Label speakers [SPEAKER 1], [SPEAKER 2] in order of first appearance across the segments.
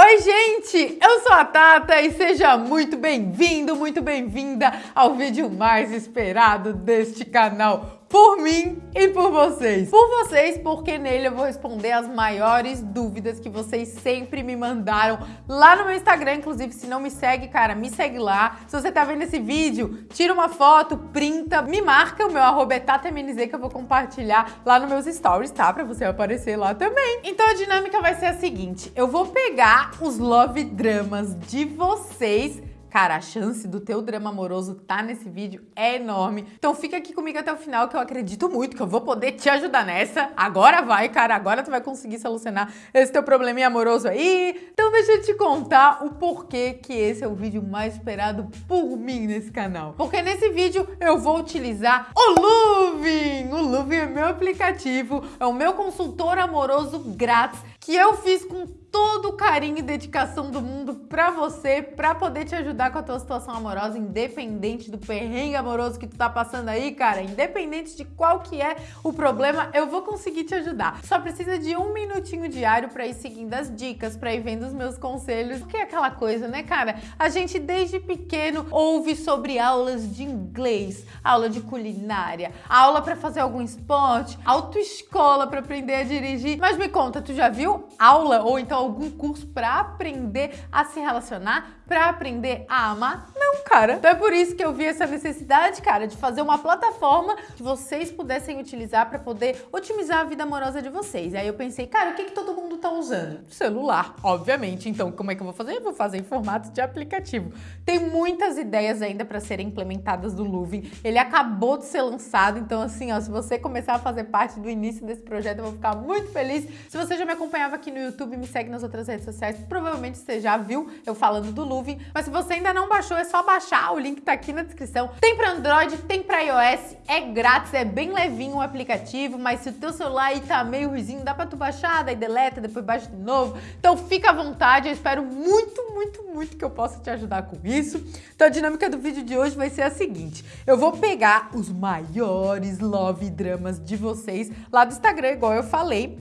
[SPEAKER 1] Oi, gente! Eu sou a Tata e seja muito bem-vindo, muito bem-vinda ao vídeo mais esperado deste canal por mim e por vocês. Por vocês, porque nele eu vou responder as maiores dúvidas que vocês sempre me mandaram lá no meu Instagram. Inclusive, se não me segue, cara, me segue lá. Se você tá vendo esse vídeo, tira uma foto, printa, me marca, o meu arroba é TataMNZ que eu vou compartilhar lá nos meus stories, tá? Pra você aparecer lá também. Então a dinâmica vai ser a seguinte, eu vou pegar os love dramas de vocês Cara, a chance do teu drama amoroso tá nesse vídeo é enorme. Então fica aqui comigo até o final que eu acredito muito que eu vou poder te ajudar nessa. Agora vai, cara, agora tu vai conseguir solucionar esse teu probleminha amoroso aí. Então deixa eu te contar o porquê que esse é o vídeo mais esperado por mim nesse canal. Porque nesse vídeo eu vou utilizar o Luvin. O Luvin é meu aplicativo, é o meu consultor amoroso grátis que eu fiz com todo o carinho e dedicação do mundo pra você, pra poder te ajudar com a tua situação amorosa, independente do perrengue amoroso que tu tá passando aí, cara, independente de qual que é o problema, eu vou conseguir te ajudar. Só precisa de um minutinho diário pra ir seguindo as dicas, pra ir vendo os meus conselhos, porque é aquela coisa, né, cara? A gente desde pequeno ouve sobre aulas de inglês, aula de culinária, aula pra fazer algum esporte, autoescola pra aprender a dirigir, mas me conta, tu já viu aula ou então algum curso para aprender a se relacionar, para aprender a amar? Não, cara. Então é por isso que eu vi essa necessidade, cara, de fazer uma plataforma que vocês pudessem utilizar para poder otimizar a vida amorosa de vocês. Aí eu pensei, cara, o que, que todo mundo tá usando? Celular, obviamente. Então, como é que eu vou fazer? Eu vou fazer em formato de aplicativo. Tem muitas ideias ainda para serem implementadas do Luvin. Ele acabou de ser lançado, então assim, ó, se você começar a fazer parte do início desse projeto, eu vou ficar muito feliz. Se você já me acompanhava aqui no YouTube, me segue nas outras redes sociais, provavelmente você já viu eu falando do Luvin, mas se você ainda não baixou, é só baixar, o link tá aqui na descrição. Tem para Android, tem para iOS, é grátis, é bem levinho o aplicativo, mas se o teu celular aí tá meio ruizinho, dá para tu baixar, daí deleta, depois baixa de novo. Então fica à vontade, eu espero muito, muito, muito que eu possa te ajudar com isso. Então a dinâmica do vídeo de hoje vai ser a seguinte, eu vou pegar os maiores love dramas de vocês lá do Instagram, igual eu falei,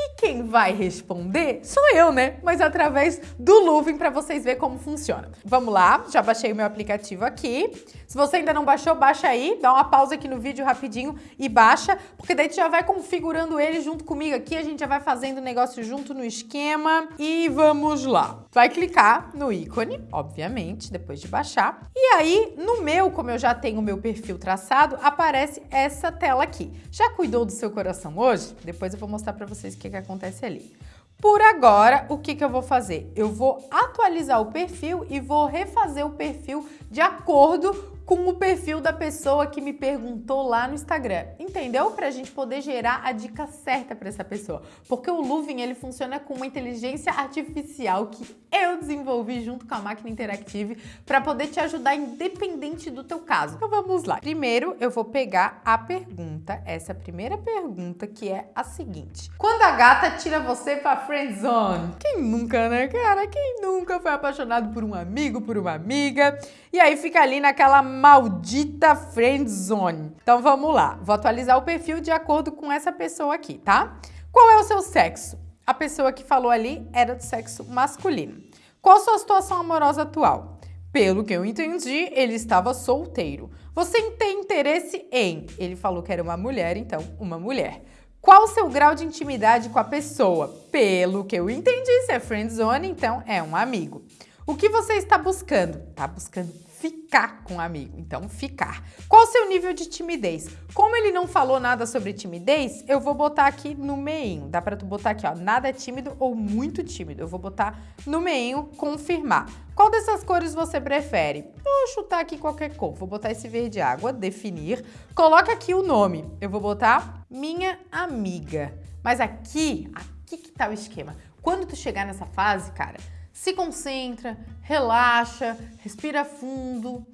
[SPEAKER 1] e quem vai responder sou eu, né? Mas através do Luvin para vocês verem como funciona. Vamos lá, já baixei o meu aplicativo aqui. Se você ainda não baixou, baixa aí, dá uma pausa aqui no vídeo rapidinho e baixa, porque daí tu já vai configurando ele junto comigo aqui, a gente já vai fazendo o negócio junto no esquema e vamos lá. Vai clicar no ícone, obviamente, depois de baixar. E aí, no meu, como eu já tenho o meu perfil traçado, aparece essa tela aqui. Já cuidou do seu coração hoje? Depois eu vou mostrar para vocês o que, que acontece ali. Por agora, o que, que eu vou fazer? Eu vou atualizar o perfil e vou refazer o perfil de acordo com o perfil da pessoa que me perguntou lá no Instagram, entendeu? Para a gente poder gerar a dica certa para essa pessoa. Porque o Luvin, ele funciona com uma inteligência artificial que eu desenvolvi junto com a máquina Interactive para poder te ajudar independente do teu caso. Então vamos lá. Primeiro, eu vou pegar a pergunta, essa primeira pergunta, que é a seguinte. Quando a gata tira você pra friendzone? Quem nunca, né, cara? Quem nunca foi apaixonado por um amigo, por uma amiga? E aí fica ali naquela maldita friendzone. Então vamos lá, vou atualizar o perfil de acordo com essa pessoa aqui, tá? Qual é o seu sexo? A pessoa que falou ali era do sexo masculino. Qual a sua situação amorosa atual? Pelo que eu entendi, ele estava solteiro. Você tem interesse em? Ele falou que era uma mulher, então uma mulher. Qual o seu grau de intimidade com a pessoa? Pelo que eu entendi, se é friendzone, então é um amigo. O que você está buscando? Está buscando ficar com um amigo, então ficar. Qual o seu nível de timidez? Como ele não falou nada sobre timidez, eu vou botar aqui no meinho. Dá para tu botar aqui, ó, nada é tímido ou muito tímido. Eu vou botar no meinho, confirmar. Qual dessas cores você prefere? Vou chutar aqui qualquer cor. Vou botar esse verde água, definir. Coloca aqui o nome. Eu vou botar minha amiga. Mas aqui, aqui que tá o esquema. Quando tu chegar nessa fase, cara, se concentra, relaxa, respira fundo.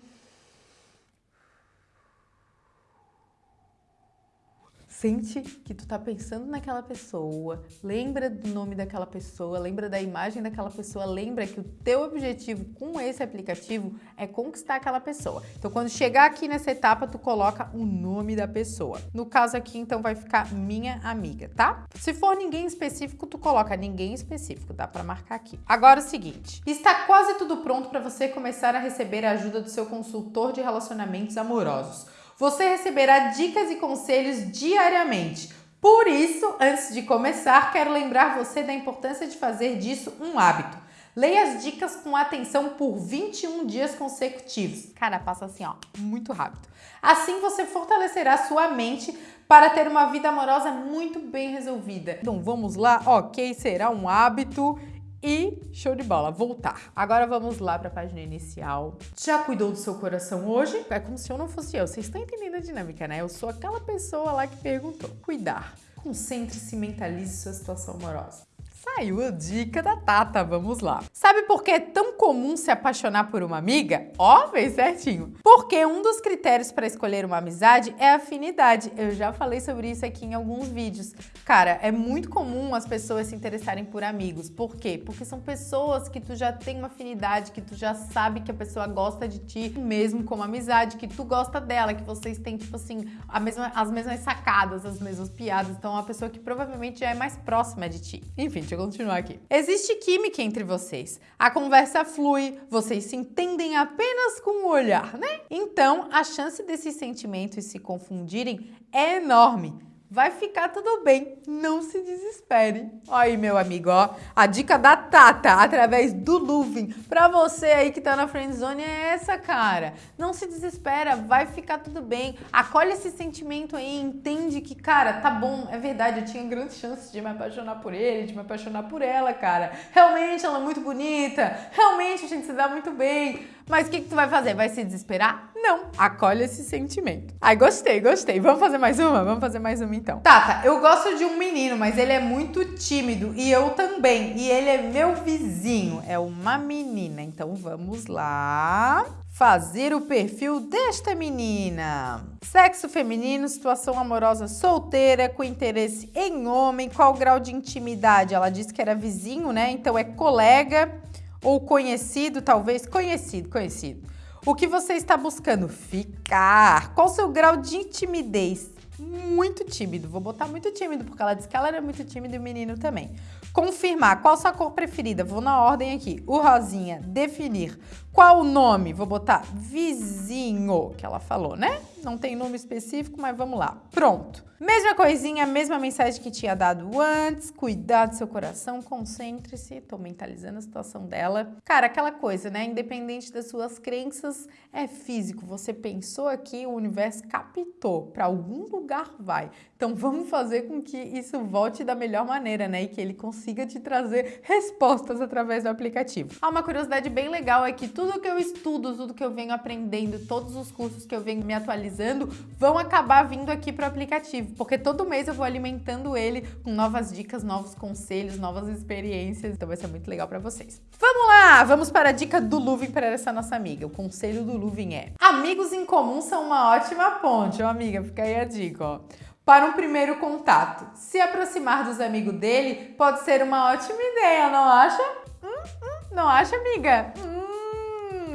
[SPEAKER 1] Sente que tu tá pensando naquela pessoa, lembra do nome daquela pessoa, lembra da imagem daquela pessoa, lembra que o teu objetivo com esse aplicativo é conquistar aquela pessoa. Então quando chegar aqui nessa etapa, tu coloca o nome da pessoa. No caso aqui, então vai ficar minha amiga, tá? Se for ninguém específico, tu coloca ninguém específico, dá para marcar aqui. Agora o seguinte, está quase tudo pronto para você começar a receber a ajuda do seu consultor de relacionamentos amorosos. Você receberá dicas e conselhos diariamente. Por isso, antes de começar, quero lembrar você da importância de fazer disso um hábito. Leia as dicas com atenção por 21 dias consecutivos. Cara, passa assim, ó, muito rápido. Assim você fortalecerá sua mente para ter uma vida amorosa muito bem resolvida. Então vamos lá, ok, será um hábito e show de bola, voltar. Agora vamos lá para a página inicial. Já cuidou do seu coração hoje? É como se eu não fosse eu. Vocês estão entendendo a dinâmica, né? Eu sou aquela pessoa lá que perguntou. Cuidar. Concentre-se e mentalize sua situação amorosa. Saiu a dica da Tata, vamos lá. Sabe por que é tão comum se apaixonar por uma amiga? Ó, fez certinho. Porque um dos critérios para escolher uma amizade é afinidade. Eu já falei sobre isso aqui em alguns vídeos. Cara, é muito comum as pessoas se interessarem por amigos. Por quê? Porque são pessoas que tu já tem uma afinidade, que tu já sabe que a pessoa gosta de ti, mesmo como amizade, que tu gosta dela, que vocês têm, tipo assim, mesma, as mesmas sacadas, as mesmas piadas. Então, é uma pessoa que provavelmente já é mais próxima de ti. Enfim, eu continuar aqui. Existe química entre vocês. A conversa flui, vocês se entendem apenas com o olhar, né? Então, a chance desses sentimentos se confundirem é enorme vai ficar tudo bem, não se desespere. Aí, meu amigo, ó, a dica da Tata, através do Luvin, pra você aí que tá na friendzone é essa, cara. Não se desespera, vai ficar tudo bem. Acolhe esse sentimento aí, entende que, cara, tá bom, é verdade, eu tinha grandes chances de me apaixonar por ele, de me apaixonar por ela, cara. Realmente ela é muito bonita, realmente a gente se dá muito bem. Mas o que, que tu vai fazer? Vai se desesperar? Não. Acolhe esse sentimento. Ai, gostei, gostei. Vamos fazer mais uma? Vamos fazer mais uma então. Tata, eu gosto de um menino, mas ele é muito tímido e eu também. E ele é meu vizinho. É uma menina. Então vamos lá fazer o perfil desta menina. Sexo feminino, situação amorosa solteira, com interesse em homem, qual grau de intimidade? Ela disse que era vizinho, né? Então é colega ou conhecido, talvez conhecido, conhecido. O que você está buscando? Ficar. Qual o seu grau de intimidez? Muito tímido. Vou botar muito tímido, porque ela disse que ela era muito tímida e o menino também. Confirmar. Qual sua cor preferida? Vou na ordem aqui. O rosinha. Definir. Qual o nome? Vou botar vizinho, que ela falou, né? Não tem nome específico, mas vamos lá. Pronto. Mesma coisinha, mesma mensagem que tinha dado antes. Cuidar do seu coração, concentre-se. Tô mentalizando a situação dela. Cara, aquela coisa, né? Independente das suas crenças, é físico. Você pensou aqui, o universo captou. Para algum lugar vai. Então vamos fazer com que isso volte da melhor maneira, né? E que ele consiga te trazer respostas através do aplicativo. Há uma curiosidade bem legal é que tudo que eu estudo, tudo que eu venho aprendendo, todos os cursos que eu venho me atualizando, vão acabar vindo aqui para o aplicativo, porque todo mês eu vou alimentando ele com novas dicas, novos conselhos, novas experiências, então vai ser muito legal para vocês. Vamos lá, vamos para a dica do Luvin para essa nossa amiga. O conselho do Luvin é: amigos em comum são uma ótima ponte, ó amiga, fica aí a dica, ó. Para um primeiro contato, se aproximar dos amigos dele pode ser uma ótima ideia, não acha? Hum, hum, não acha, amiga?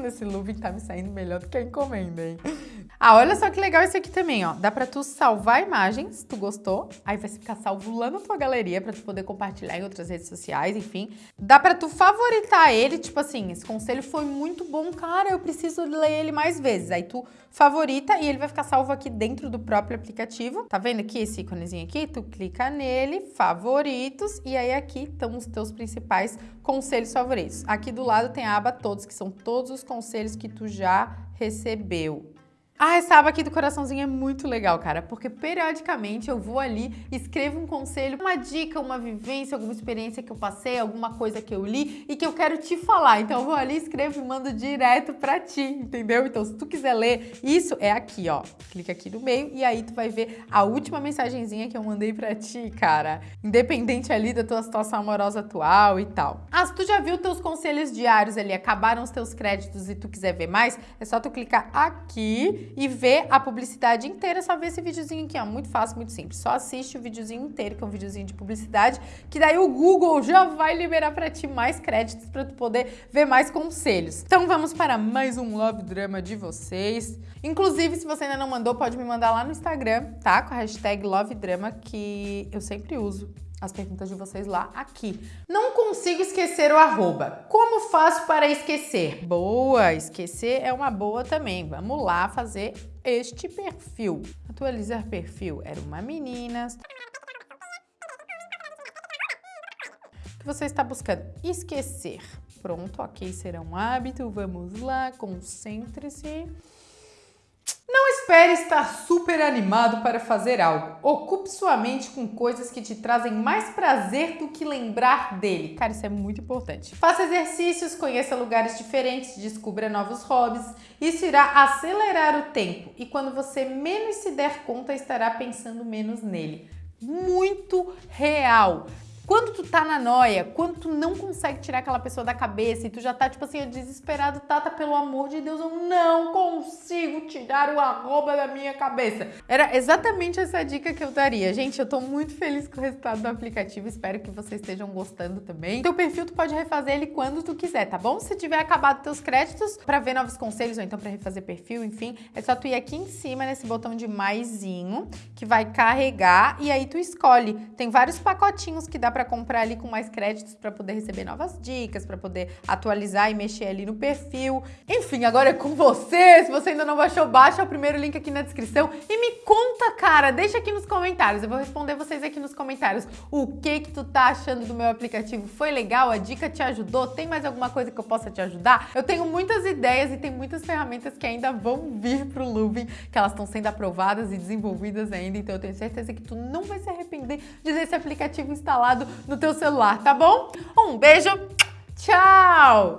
[SPEAKER 1] Esse look tá me saindo melhor do que a encomenda, hein? Ah, olha só que legal isso aqui também, ó. Dá pra tu salvar imagens, tu gostou. Aí vai ficar salvo lá na tua galeria pra tu poder compartilhar em outras redes sociais, enfim. Dá pra tu favoritar ele, tipo assim, esse conselho foi muito bom, cara, eu preciso ler ele mais vezes. Aí tu favorita e ele vai ficar salvo aqui dentro do próprio aplicativo. Tá vendo aqui esse íconezinho aqui? Tu clica nele, favoritos, e aí aqui estão os teus principais conselhos favoritos. Aqui do lado tem a aba todos, que são todos os conselhos que tu já recebeu. Ah, essa aba aqui do coraçãozinho é muito legal, cara, porque periodicamente eu vou ali, escrevo um conselho, uma dica, uma vivência, alguma experiência que eu passei, alguma coisa que eu li e que eu quero te falar. Então eu vou ali, escrevo e mando direto pra ti, entendeu? Então se tu quiser ler, isso é aqui, ó. Clica aqui no meio e aí tu vai ver a última mensagenzinha que eu mandei pra ti, cara. Independente ali da tua situação amorosa atual e tal. Ah, se tu já viu teus conselhos diários ali, acabaram os teus créditos e tu quiser ver mais, é só tu clicar aqui e ver a publicidade inteira, só ver esse videozinho aqui, ó, muito fácil, muito simples. Só assiste o videozinho inteiro, que é um videozinho de publicidade, que daí o Google já vai liberar para ti mais créditos para tu poder ver mais conselhos. Então vamos para mais um Love Drama de vocês. Inclusive, se você ainda não mandou, pode me mandar lá no Instagram, tá? Com a hashtag Love Drama, que eu sempre uso as perguntas de vocês lá aqui. Não consigo esquecer o arroba. Como faço para esquecer? Boa, esquecer é uma boa também. Vamos lá fazer este perfil. Atualizar perfil. Era uma menina. O que você está buscando? Esquecer. Pronto, ok, será um hábito. Vamos lá, concentre-se. Espere estar super animado para fazer algo. Ocupe sua mente com coisas que te trazem mais prazer do que lembrar dele. Cara, isso é muito importante. Faça exercícios, conheça lugares diferentes, descubra novos hobbies. Isso irá acelerar o tempo e quando você menos se der conta, estará pensando menos nele. Muito real. Quando tu tá na noia, quando tu não consegue tirar aquela pessoa da cabeça e tu já tá, tipo assim, desesperado, Tata, pelo amor de Deus, eu não consigo tirar o arroba da minha cabeça. Era exatamente essa dica que eu daria. Gente, eu tô muito feliz com o resultado do aplicativo, espero que vocês estejam gostando também. Teu perfil tu pode refazer ele quando tu quiser, tá bom? Se tiver acabado teus créditos para ver novos conselhos ou então para refazer perfil, enfim, é só tu ir aqui em cima nesse botão de maisinho que vai carregar e aí tu escolhe. Tem vários pacotinhos que dá pra para comprar ali com mais créditos para poder receber novas dicas, para poder atualizar e mexer ali no perfil. Enfim, agora é com você. Se você ainda não baixou, baixa o primeiro link aqui na descrição e me conta, cara, deixa aqui nos comentários. Eu vou responder vocês aqui nos comentários. O que que tu tá achando do meu aplicativo? Foi legal? A dica te ajudou? Tem mais alguma coisa que eu possa te ajudar? Eu tenho muitas ideias e tem muitas ferramentas que ainda vão vir pro Luvin, que elas estão sendo aprovadas e desenvolvidas ainda, então eu tenho certeza que tu não vai se arrepender de ter esse aplicativo instalado no teu celular, tá bom? Um beijo, tchau!